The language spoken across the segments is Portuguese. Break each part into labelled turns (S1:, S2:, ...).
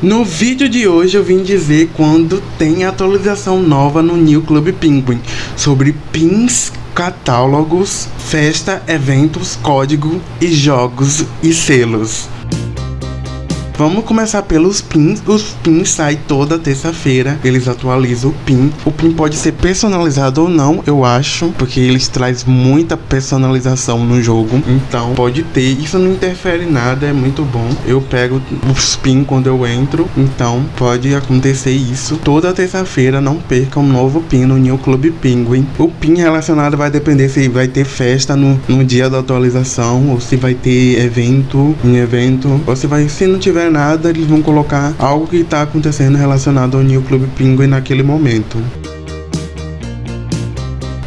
S1: No vídeo de hoje eu vim dizer quando tem atualização nova no New Club Penguin sobre pins, catálogos, festa, eventos, código e jogos e selos. Vamos começar pelos pins. Os pins saem toda terça-feira. Eles atualizam o pin. O pin pode ser personalizado ou não, eu acho. Porque eles traz muita personalização no jogo. Então pode ter. Isso não interfere em nada, é muito bom. Eu pego os pins quando eu entro. Então pode acontecer isso. Toda terça-feira não perca um novo pin no New Club Penguin. O pin relacionado vai depender se vai ter festa no, no dia da atualização. Ou se vai ter evento em evento. Ou se vai. Se não tiver nada, eles vão colocar algo que está acontecendo relacionado ao New Club Penguin naquele momento.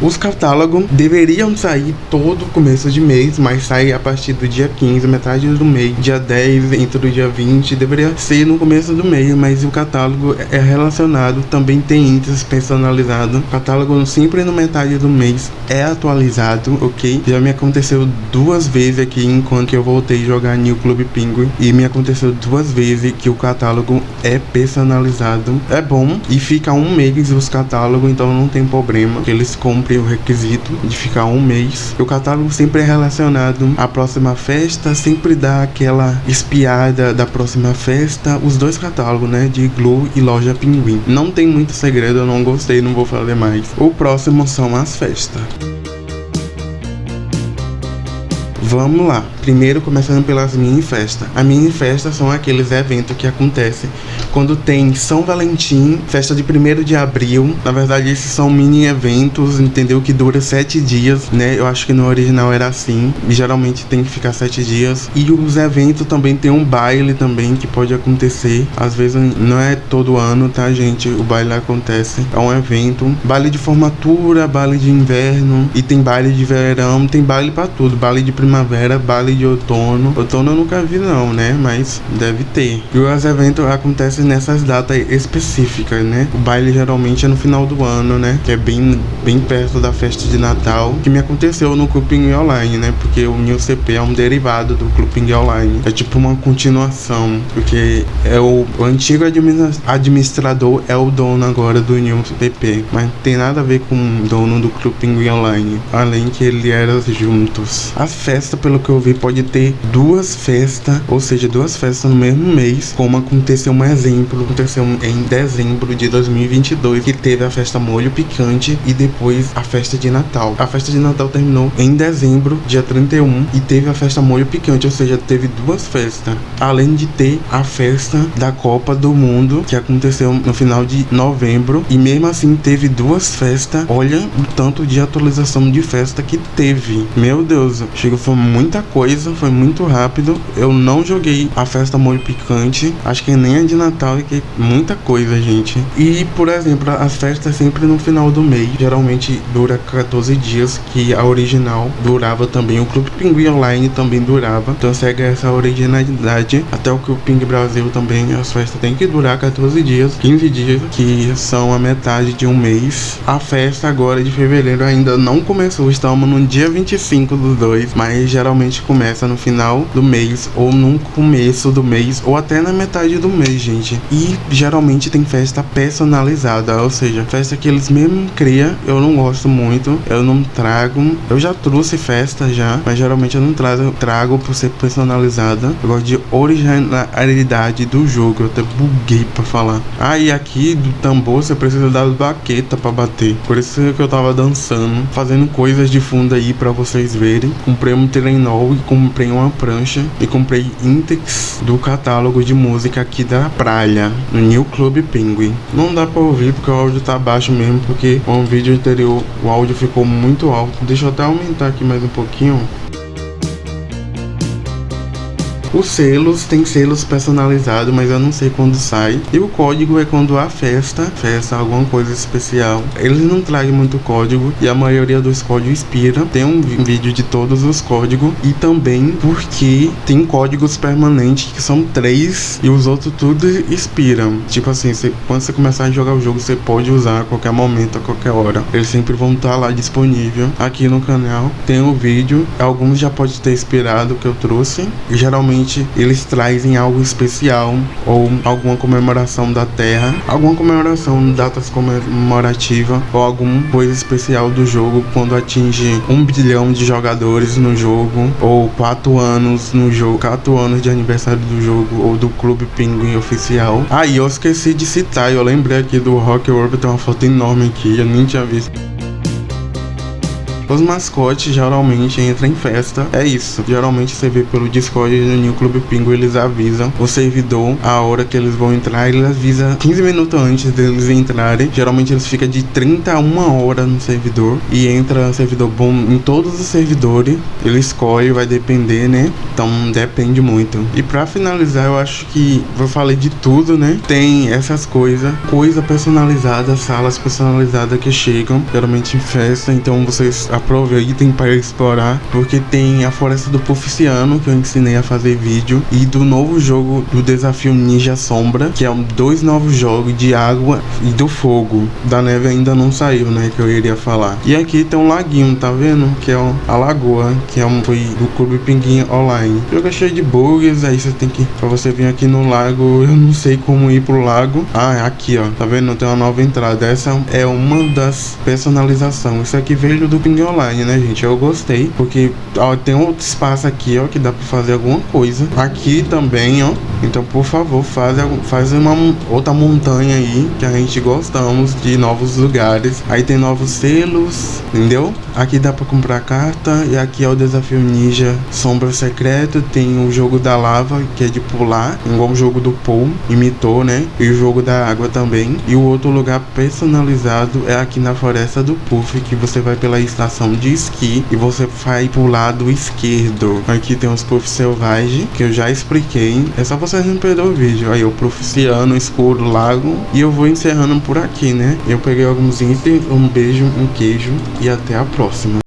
S1: Os catálogos deveriam sair todo começo de mês, mas sai a partir do dia 15, metade do mês, dia 10, entre o dia 20, deveria ser no começo do mês, mas o catálogo é relacionado, também tem índices personalizado. O catálogo sempre no metade do mês é atualizado, ok? Já me aconteceu duas vezes aqui enquanto eu voltei jogar New Club Penguin e me aconteceu duas vezes que o catálogo é personalizado. É bom e fica um mês os catálogos, então não tem problema eles comprem o requisito de ficar um mês. O catálogo sempre é relacionado à próxima festa, sempre dá aquela espiada da próxima festa. Os dois catálogos, né, de Glow e Loja Pinguim. Não tem muito segredo, eu não gostei, não vou fazer mais. O próximo são as festas. Vamos lá. Primeiro, começando pelas mini festas. A mini festa são aqueles eventos que acontecem quando tem São Valentim, festa de 1 de abril. Na verdade, esses são mini eventos, entendeu? Que dura sete dias, né? Eu acho que no original era assim. Geralmente tem que ficar sete dias. E os eventos também tem um baile também que pode acontecer. Às vezes não é todo ano, tá, gente? O baile acontece. É um evento. Baile de formatura, baile de inverno. E tem baile de verão, tem baile para tudo. Baile de primavera, baile de outono. Outono eu nunca vi não, né? Mas deve ter. E os eventos acontecem nessas datas específicas, né? O baile geralmente é no final do ano, né? Que é bem, bem perto da festa de Natal. Que me aconteceu no Clubing Online, né? Porque o New CP é um derivado do Clubing Online. É tipo uma continuação. Porque é o, o antigo administrador é o dono agora do New CP. Mas tem nada a ver com o dono do Clubing Online. Além que ele era juntos. A festa, pelo que eu vi, pode ter duas festas, ou seja, duas festas no mesmo mês, como aconteceu um exemplo, aconteceu em dezembro de 2022, que teve a festa Molho Picante e depois a festa de Natal. A festa de Natal terminou em dezembro, dia 31, e teve a festa Molho Picante, ou seja, teve duas festas, além de ter a festa da Copa do Mundo, que aconteceu no final de novembro, e mesmo assim teve duas festas. Olha o tanto de atualização de festa que teve. Meu Deus, chegou foi muita coisa, foi muito rápido. Eu não joguei a festa molho picante, acho que nem a de Natal e que muita coisa, gente. E, por exemplo, as festas sempre no final do mês, geralmente dura 14 dias, que a original durava também. O Clube Pinguim Online também durava, então segue essa originalidade. Até o Clube Ping Brasil também, as festas tem que durar 14 dias, 15 dias, que são a metade de um mês. A festa agora de fevereiro ainda não começou, estamos no dia 25 dos dois, mas geralmente começa no final do mês ou no começo do mês ou até na metade do mês, gente. E geralmente tem festa personalizada, ou seja, festa que eles mesmo criam. Eu não gosto muito, eu não trago. Eu já trouxe festa já, mas geralmente eu não trago, trago por ser personalizada. Eu gosto de originalidade do jogo. Eu até buguei pra falar. Ah, e aqui do tambor você precisa dar baqueta pra bater. Por isso que eu tava dançando, fazendo coisas de fundo aí pra vocês verem. Comprei um trenol e comprei uma prancha e comprei Intex do catálogo de música aqui da praia, no New Club Penguin. Não dá pra ouvir porque o áudio tá baixo mesmo, porque no vídeo anterior o áudio ficou muito alto. Deixa eu até aumentar aqui mais um pouquinho. Os selos, tem selos personalizados, mas eu não sei quando sai. E o código é quando há festa, festa, alguma coisa especial. Eles não trazem muito código e a maioria dos códigos expira. Tem um vídeo de todos os códigos e também porque tem códigos permanentes que são três e os outros tudo expiram. Tipo assim, quando você começar a jogar o jogo, você pode usar a qualquer momento, a qualquer hora. Eles sempre vão estar lá disponível aqui no canal. Tem o um vídeo, alguns já pode ter expirado que eu trouxe. Geralmente geralmente eles trazem algo especial ou alguma comemoração da Terra, alguma comemoração, datas comemorativa ou alguma coisa especial do jogo quando atinge um bilhão de jogadores no jogo ou quatro anos no jogo, quatro anos de aniversário do jogo ou do Clube Pinguim oficial. Aí ah, eu esqueci de citar, eu lembrei aqui do Rock World, tem uma foto enorme aqui, eu nem tinha visto. Os mascotes geralmente entram em festa, é isso. Geralmente você vê pelo Discord do New Club Pingo, eles avisam o servidor a hora que eles vão entrar, ele avisa 15 minutos antes deles entrarem. Geralmente eles ficam de 30 a 1 hora no servidor e entra servidor bom em todos os servidores. Ele escolhe, vai depender, né? Então depende muito. E para finalizar, eu acho que eu falei de tudo, né? Tem essas coisas, coisa personalizada, salas personalizadas que chegam, geralmente em festa, então vocês aproveitem para explorar, porque tem a Floresta do Puficiano, que eu ensinei a fazer vídeo, e do novo jogo do desafio Ninja Sombra, que é um, dois novos jogos de água e do fogo. Da neve ainda não saiu, né, que eu iria falar. E aqui tem um laguinho, tá vendo? Que é a lagoa, que é um foi do Clube Pinguim Online. O jogo é cheio de bugs, aí você tem que, pra você vir aqui no lago, eu não sei como ir pro lago. Ah, é aqui, ó, tá vendo? Tem uma nova entrada. Essa é uma das personalizações. Isso aqui veio do Pinguim online, né, gente? Eu gostei, porque ó, tem outro espaço aqui, ó, que dá pra fazer alguma coisa. Aqui também, ó. Então, por favor, faz, faz uma outra montanha aí, que a gente gostamos de novos lugares. Aí tem novos selos, entendeu? Aqui dá pra comprar carta, e aqui é o desafio ninja sombra secreto. Tem o jogo da lava, que é de pular, igual o jogo do Paul, imitou, né? E o jogo da água também. E o outro lugar personalizado é aqui na Floresta do Puff, que você vai pela estação de esqui e você vai pro lado esquerdo. Aqui tem os puffs selvagens, que eu já expliquei. É só vocês não perder o vídeo. Aí o proficiano, escuro, lago. E eu vou encerrando por aqui, né? Eu peguei alguns itens, um beijo, um queijo e até a próxima.